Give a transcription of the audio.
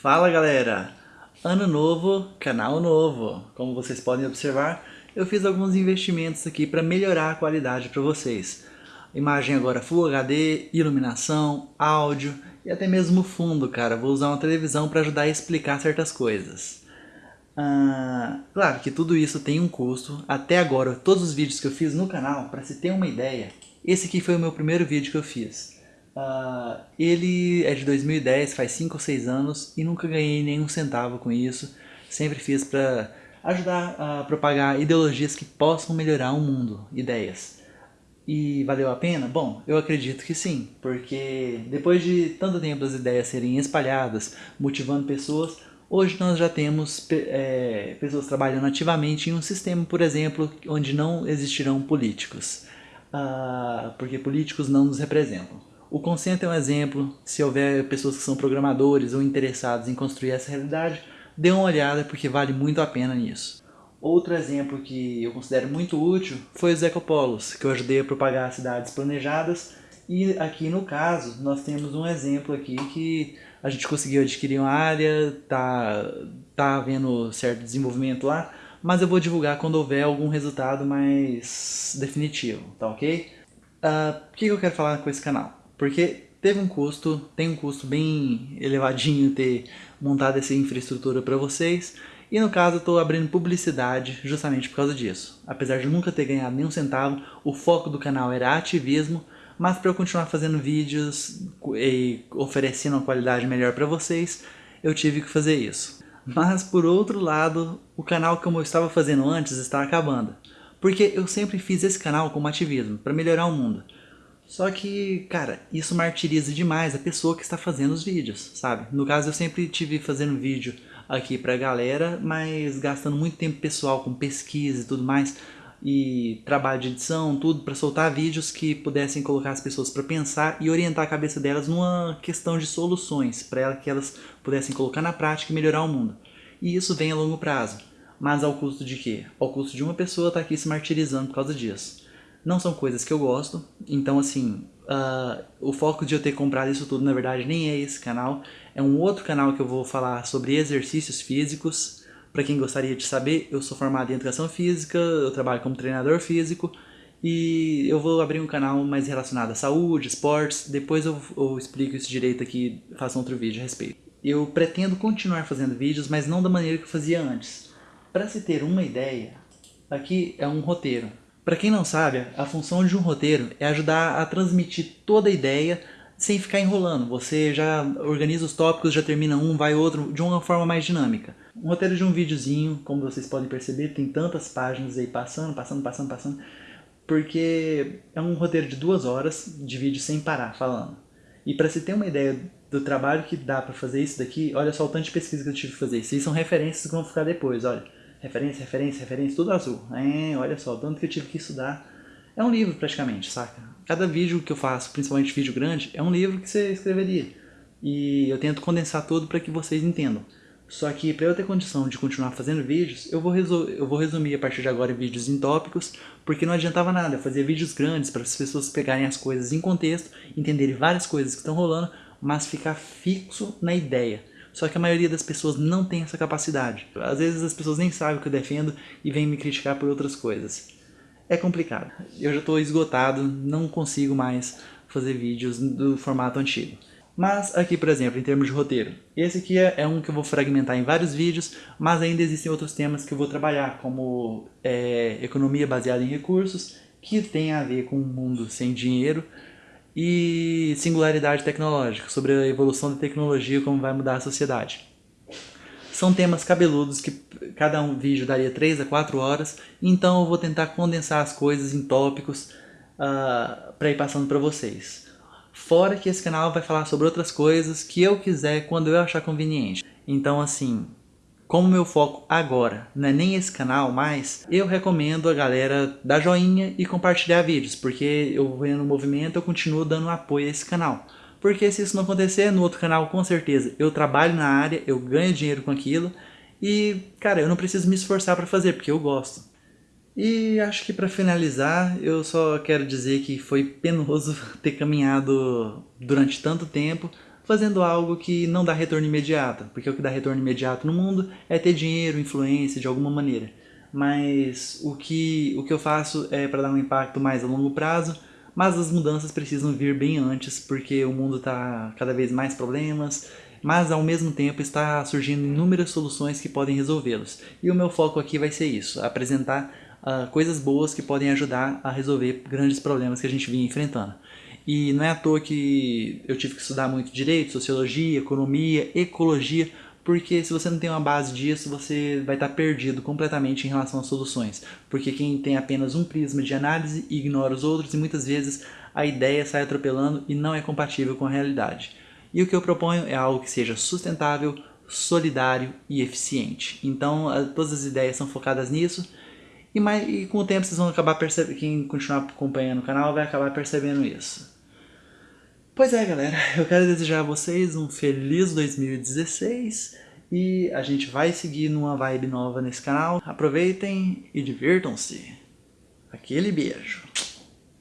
Fala galera! Ano novo, canal novo. Como vocês podem observar, eu fiz alguns investimentos aqui para melhorar a qualidade para vocês. Imagem agora Full HD, iluminação, áudio e até mesmo fundo, cara. Vou usar uma televisão para ajudar a explicar certas coisas. Ah, claro que tudo isso tem um custo. Até agora, todos os vídeos que eu fiz no canal, para se ter uma ideia, esse aqui foi o meu primeiro vídeo que eu fiz. Uh, ele é de 2010, faz 5 ou 6 anos e nunca ganhei nenhum centavo com isso. Sempre fiz para ajudar a propagar ideologias que possam melhorar o mundo, ideias. E valeu a pena? Bom, eu acredito que sim, porque depois de tanto tempo as ideias serem espalhadas, motivando pessoas, hoje nós já temos é, pessoas trabalhando ativamente em um sistema, por exemplo, onde não existirão políticos, uh, porque políticos não nos representam. O Consent é um exemplo, se houver pessoas que são programadores ou interessados em construir essa realidade, dê uma olhada porque vale muito a pena nisso. Outro exemplo que eu considero muito útil foi os ecopolos, que eu ajudei a propagar cidades planejadas e aqui no caso nós temos um exemplo aqui que a gente conseguiu adquirir uma área, tá, tá havendo certo desenvolvimento lá, mas eu vou divulgar quando houver algum resultado mais definitivo, tá ok? Uh, o que eu quero falar com esse canal? Porque teve um custo, tem um custo bem elevadinho ter montado essa infraestrutura para vocês. E no caso eu estou abrindo publicidade justamente por causa disso. Apesar de nunca ter ganhado nenhum centavo, o foco do canal era ativismo, mas para eu continuar fazendo vídeos e oferecendo uma qualidade melhor para vocês, eu tive que fazer isso. Mas por outro lado, o canal como eu estava fazendo antes está acabando. Porque eu sempre fiz esse canal como ativismo, para melhorar o mundo. Só que, cara, isso martiriza demais a pessoa que está fazendo os vídeos, sabe? No caso, eu sempre tive fazendo vídeo aqui pra galera, mas gastando muito tempo pessoal com pesquisa e tudo mais, e trabalho de edição, tudo, para soltar vídeos que pudessem colocar as pessoas para pensar e orientar a cabeça delas numa questão de soluções, para que elas pudessem colocar na prática e melhorar o mundo. E isso vem a longo prazo. Mas ao custo de quê? Ao custo de uma pessoa estar tá aqui se martirizando por causa disso. Não são coisas que eu gosto, então assim, uh, o foco de eu ter comprado isso tudo na verdade nem é esse canal, é um outro canal que eu vou falar sobre exercícios físicos. Para quem gostaria de saber, eu sou formado em Educação Física, eu trabalho como treinador físico e eu vou abrir um canal mais relacionado à saúde, esportes, depois eu, eu explico isso direito aqui, faço outro vídeo a respeito. Eu pretendo continuar fazendo vídeos, mas não da maneira que eu fazia antes. Para se ter uma ideia, aqui é um roteiro. Para quem não sabe, a função de um roteiro é ajudar a transmitir toda a ideia sem ficar enrolando. Você já organiza os tópicos, já termina um, vai outro, de uma forma mais dinâmica. Um roteiro de um videozinho, como vocês podem perceber, tem tantas páginas aí passando, passando, passando, passando, porque é um roteiro de duas horas de vídeo sem parar, falando. E para se ter uma ideia do trabalho que dá para fazer isso daqui, olha só o tanto de pesquisa que eu tive que fazer. Aí são referências que vão ficar depois, olha referência, referência, referência, tudo azul. É, olha só, tanto que eu tive que estudar. É um livro praticamente, saca? Cada vídeo que eu faço, principalmente vídeo grande, é um livro que você escreveria. E eu tento condensar tudo para que vocês entendam. Só que para eu ter condição de continuar fazendo vídeos, eu vou, eu vou resumir a partir de agora vídeos em tópicos, porque não adiantava nada, eu fazia vídeos grandes para as pessoas pegarem as coisas em contexto, entenderem várias coisas que estão rolando, mas ficar fixo na ideia. Só que a maioria das pessoas não tem essa capacidade. Às vezes as pessoas nem sabem o que eu defendo e vêm me criticar por outras coisas. É complicado. Eu já estou esgotado, não consigo mais fazer vídeos do formato antigo. Mas aqui, por exemplo, em termos de roteiro, esse aqui é, é um que eu vou fragmentar em vários vídeos, mas ainda existem outros temas que eu vou trabalhar, como é, economia baseada em recursos, que tem a ver com um mundo sem dinheiro, e singularidade tecnológica, sobre a evolução da tecnologia e como vai mudar a sociedade. São temas cabeludos que cada um vídeo daria 3 a 4 horas, então eu vou tentar condensar as coisas em tópicos uh, ah, para ir passando para vocês. Fora que esse canal vai falar sobre outras coisas que eu quiser quando eu achar conveniente. Então assim, como meu foco agora não é nem esse canal mais, eu recomendo a galera dar joinha e compartilhar vídeos, porque eu vendo o movimento eu continuo dando apoio a esse canal. Porque se isso não acontecer, no outro canal com certeza eu trabalho na área, eu ganho dinheiro com aquilo e, cara, eu não preciso me esforçar para fazer, porque eu gosto. E acho que para finalizar, eu só quero dizer que foi penoso ter caminhado durante tanto tempo, fazendo algo que não dá retorno imediato, porque o que dá retorno imediato no mundo é ter dinheiro, influência de alguma maneira. Mas o que, o que eu faço é para dar um impacto mais a longo prazo, mas as mudanças precisam vir bem antes, porque o mundo está cada vez mais problemas, mas ao mesmo tempo está surgindo inúmeras soluções que podem resolvê-los. E o meu foco aqui vai ser isso, apresentar uh, coisas boas que podem ajudar a resolver grandes problemas que a gente vinha enfrentando. E não é à toa que eu tive que estudar muito direito, sociologia, economia, ecologia, porque se você não tem uma base disso, você vai estar perdido completamente em relação às soluções. Porque quem tem apenas um prisma de análise ignora os outros e muitas vezes a ideia sai atropelando e não é compatível com a realidade. E o que eu proponho é algo que seja sustentável, solidário e eficiente. Então todas as ideias são focadas nisso e, mais, e com o tempo vocês vão acabar percebendo, quem continuar acompanhando o canal vai acabar percebendo isso. Pois é, galera, eu quero desejar a vocês um feliz 2016 e a gente vai seguir numa vibe nova nesse canal. Aproveitem e divirtam-se. Aquele beijo.